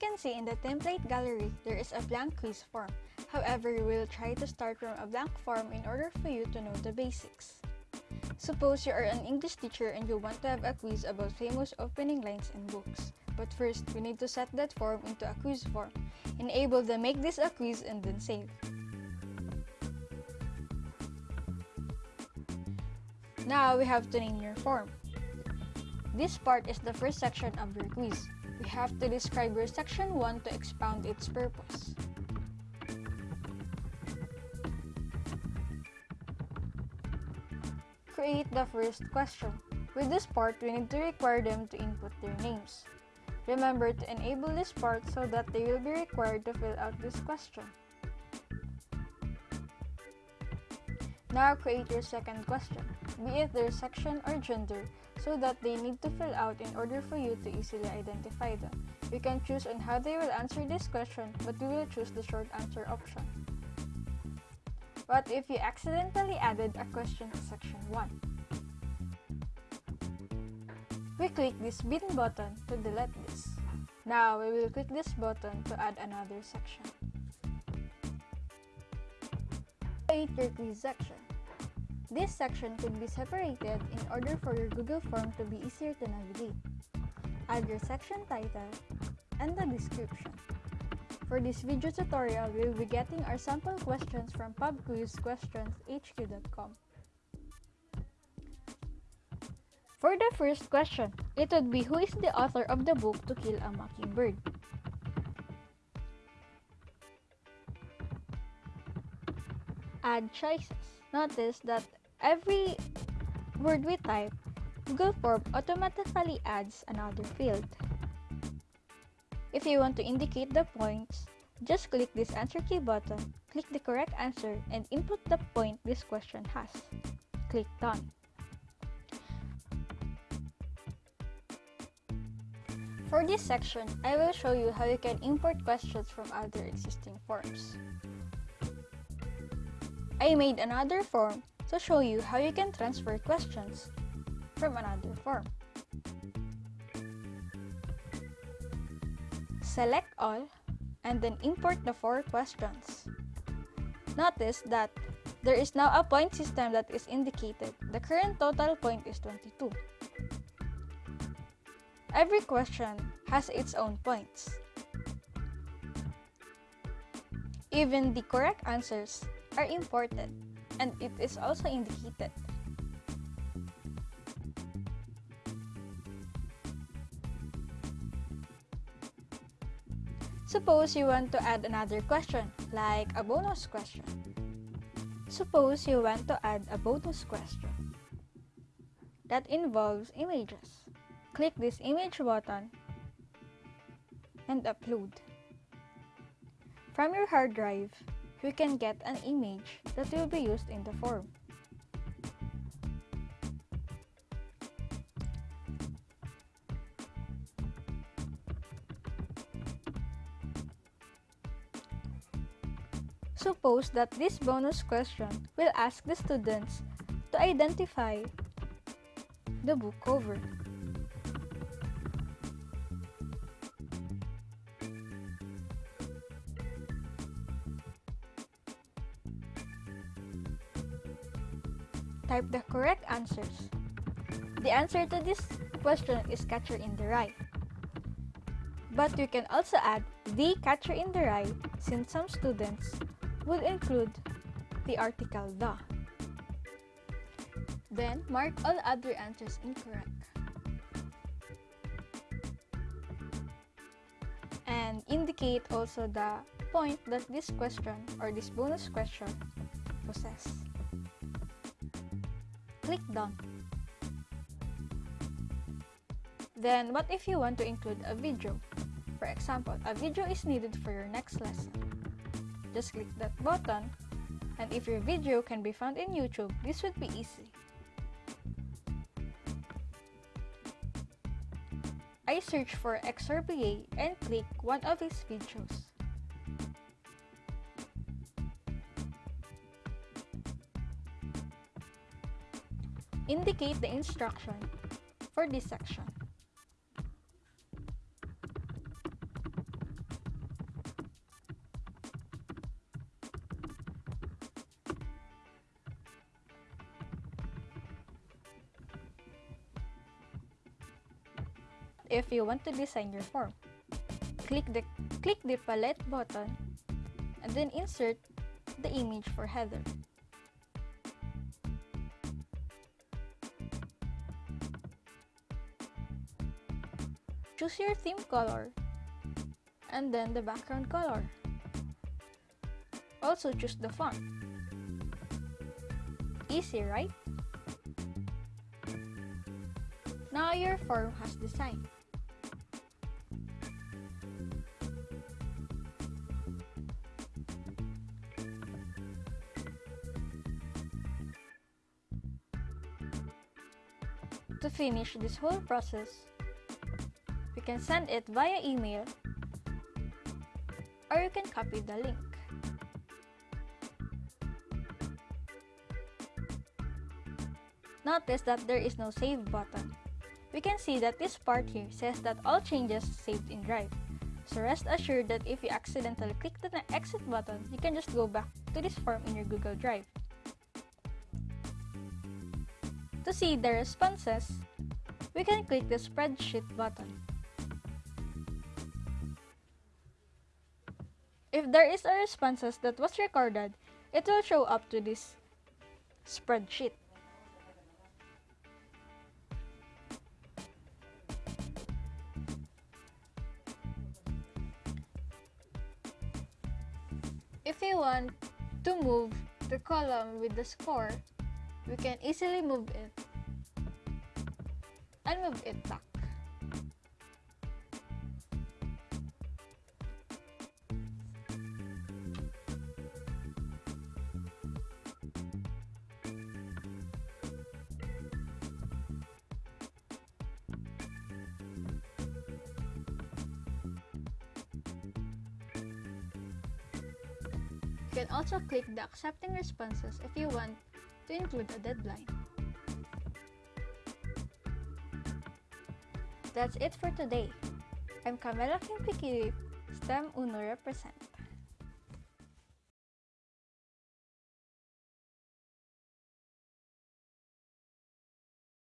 you can see in the template gallery, there is a blank quiz form. However, we will try to start from a blank form in order for you to know the basics. Suppose you are an English teacher and you want to have a quiz about famous opening lines in books. But first, we need to set that form into a quiz form. Enable the make this a quiz and then save. Now, we have to name your form. This part is the first section of your quiz. Have to describe your section 1 to expound its purpose. Create the first question. With this part, we need to require them to input their names. Remember to enable this part so that they will be required to fill out this question. Now create your second question, be it their section or gender, so that they need to fill out in order for you to easily identify them. You can choose on how they will answer this question, but we will choose the short answer option. What if you accidentally added a question to section 1? We click this bin button to delete this. Now we will click this button to add another section. Create your quiz section. This section could be separated in order for your Google form to be easier to navigate. Add your section title and the description. For this video tutorial, we will be getting our sample questions from pubquizquestionshq.com. For the first question, it would be who is the author of the book To Kill a Mockingbird? Add choices. Notice that every word we type, Google Form automatically adds another field. If you want to indicate the points, just click this answer key button, click the correct answer, and input the point this question has. Click Done. For this section, I will show you how you can import questions from other existing forms. I made another form to show you how you can transfer questions from another form. Select all and then import the four questions. Notice that there is now a point system that is indicated. The current total point is 22. Every question has its own points. Even the correct answers are imported and it is also indicated. Suppose you want to add another question, like a bonus question. Suppose you want to add a bonus question that involves images. Click this image button and upload. From your hard drive, you can get an image that will be used in the form. Suppose that this bonus question will ask the students to identify the book cover. Type the correct answers. The answer to this question is Catcher in the Rye. But you can also add the Catcher in the Rye since some students would include the article the. Then, mark all other answers incorrect. And indicate also the point that this question or this bonus question possess. Click Done. Then, what if you want to include a video? For example, a video is needed for your next lesson. Just click that button, and if your video can be found in YouTube, this would be easy. I search for XRBA and click one of his videos. Indicate the instruction for this section. If you want to design your form, click the, click the palette button and then insert the image for header. Choose your theme color and then the background color. Also choose the font. Easy, right? Now your form has design. To finish this whole process, we can send it via email or you can copy the link. Notice that there is no save button. We can see that this part here says that all changes saved in Drive. So rest assured that if you accidentally click the exit button, you can just go back to this form in your Google Drive. To see the responses, we can click the spreadsheet button. If there is a responses that was recorded, it will show up to this spreadsheet. If we want to move the column with the score, we can easily move it and move it back. Can also click the accepting responses if you want to include a deadline. That's it for today. I'm Camila Kimpikirip, STEM Uno represent.